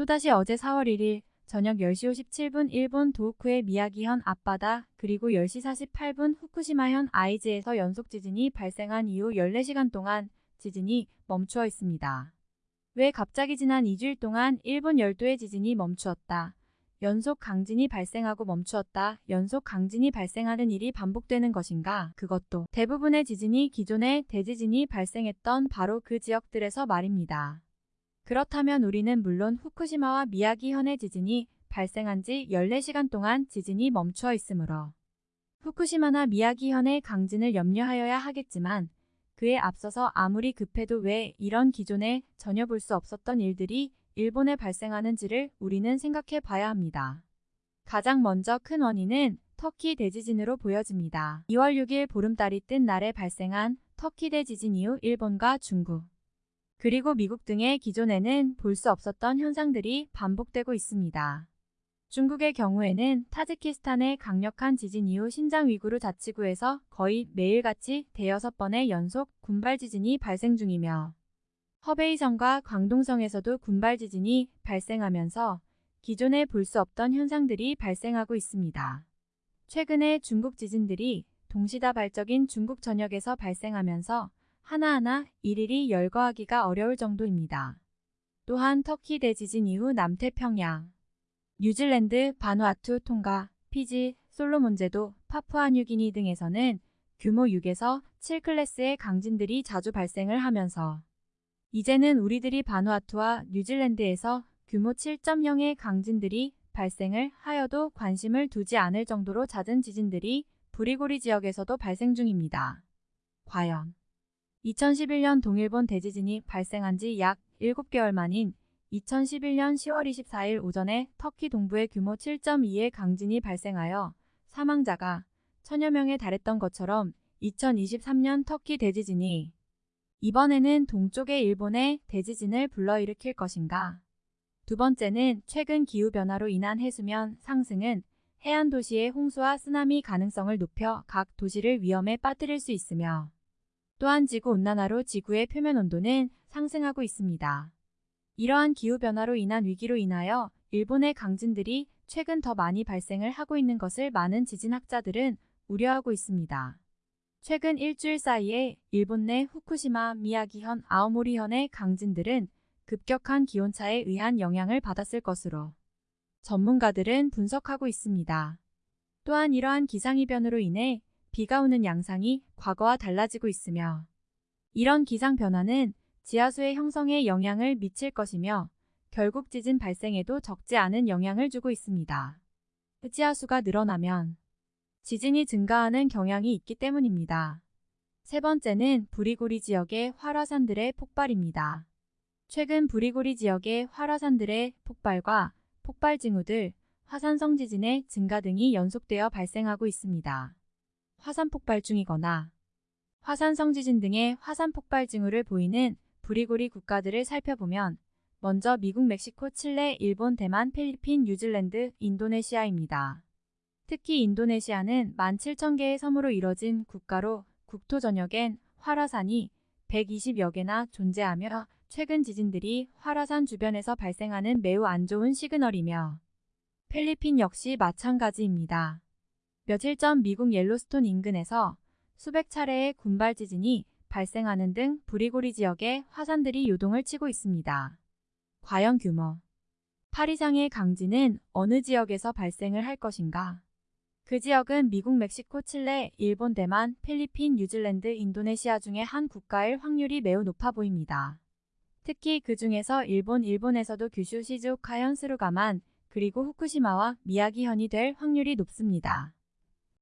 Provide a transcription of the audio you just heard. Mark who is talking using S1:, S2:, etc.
S1: 또다시 어제 4월 1일 저녁 10시 57분 일본 도호쿠의 미야기현 앞바다 그리고 10시 48분 후쿠시마현 아이즈에서 연속 지진이 발생한 이후 14시간 동안 지진이 멈추어 있습니다. 왜 갑자기 지난 2주일 동안 일본 열도의 지진이 멈추었다. 연속 강진이 발생하고 멈추었다. 연속 강진이 발생하는 일이 반복되는 것인가? 그것도 대부분의 지진이 기존의 대지진이 발생했던 바로 그 지역들에서 말입니다. 그렇다면 우리는 물론 후쿠시마와 미야기현의 지진이 발생한 지 14시간 동안 지진이 멈추어 있으므로 후쿠시마나 미야기현의 강진을 염려하여야 하겠지만 그에 앞서서 아무리 급해도 왜 이런 기존에 전혀 볼 수 없었던 일들이 일본에 발생하는지를 우리는 생각해 봐야 합니다. 가장 먼저 큰 원인은 터키 대지진으로 보여집니다. 2월 6일 보름달이 뜬 날에 발생한 터키 대지진 이후 일본과 중국, 그리고 미국 등의 기존에는 볼 수 없었던 현상들이 반복되고 있습니다. 중국의 경우에는 타지키스탄의 강력한 지진 이후 신장 위구르 자치구에서 거의 매일같이 대여섯 번의 연속 군발 지진이 발생 중이며 허베이성과 광동성에서도 군발 지진이 발생하면서 기존에 볼 수 없던 현상들이 발생하고 있습니다. 최근에 중국 지진들이 동시다발적인 중국 전역에서 발생하면서 하나하나 일일이 열거하기가 어려울 정도입니다. 또한 터키 대지진 이후 남태평양, 뉴질랜드, 바누아투, 통가, 피지, 솔로몬제도, 파푸아뉴기니 등에서는 규모 6에서 7클래스의 강진들이 자주 발생을 하면서 이제는 우리들이 바누아투와 뉴질랜드에서 규모 7.0의 강진들이 발생을 하여도 관심을 두지 않을 정도로 잦은 지진들이 부리고리 지역에서도 발생 중입니다. 과연 2011년 동일본 대지진이 발생한 지 약 7개월 만인 2011년 10월 24일 오전에 터키 동부에 규모 7.2의 강진이 발생하여 사망자가 천여 명에 달했던 것처럼 2023년 터키 대지진이 이번에는 동쪽의 일본의 대지진을 불러일으킬 것인가? 두 번째는 최근 기후변화로 인한 해수면 상승은 해안 도시의 홍수와 쓰나미 가능성을 높여 각 도시를 위험에 빠뜨릴 수 있으며 또한 지구온난화로 지구의 표면 온도는 상승하고 있습니다. 이러한 기후변화로 인한 위기로 인하여 일본의 강진들이 최근 더 많이 발생을 하고 있는 것을 많은 지진학자들은 우려하고 있습니다. 최근 일주일 사이에 일본 내 후쿠시마, 미야기현, 아오모리현의 강진들은 급격한 기온차에 의한 영향을 받았을 것으로 전문가들은 분석하고 있습니다. 또한 이러한 기상이변으로 인해 비가 오는 양상이 과거와 달라지고 있으며 이런 기상 변화는 지하수의 형성에 영향을 미칠 것이며 결국 지진 발생에도 적지 않은 영향을 주고 있습니다. 지하수가 늘어나면 지진이 증가하는 경향이 있기 때문입니다. 세 번째는 부리고리 지역의 활화산들의 폭발입니다. 최근 부리고리 지역의 활화산들의 폭발과 폭발 징후들, 화산성 지진의 증가 등이 연속되어 발생하고 있습니다. 화산 폭발 중이거나 화산 성 지진 등의 화산 폭발 징후를 보이는 부리고리 국가들을 살펴보면 먼저 미국, 멕시코, 칠레, 일본, 대만, 필리핀, 뉴질랜드, 인도네시아입니다. 특히 인도네시아는 17,000개의 섬으로 이뤄진 국가로 국토 전역엔 활화산이 120여 개나 존재하며 최근 지진들이 활화산 주변에서 발생하는 매우 안 좋은 시그널이며 필리핀 역시 마찬가지입니다. 며칠 전 미국 옐로스톤 인근에서 수백 차례의 군발 지진이 발생하는 등 부리고리 지역에 화산들이 요동을 치고 있습니다. 과연 규모 8 이상의 강진은 어느 지역에서 발생을 할 것인가? 그 지역은 미국, 멕시코, 칠레, 일본, 대만, 필리핀, 뉴질랜드, 인도네시아 중에 한 국가일 확률이 매우 높아 보입니다. 특히 그 중에서 일본, 일본에서도 규슈, 시즈오카, 현 스루가만 그리고 후쿠시마와 미야기현이 될 확률이 높습니다.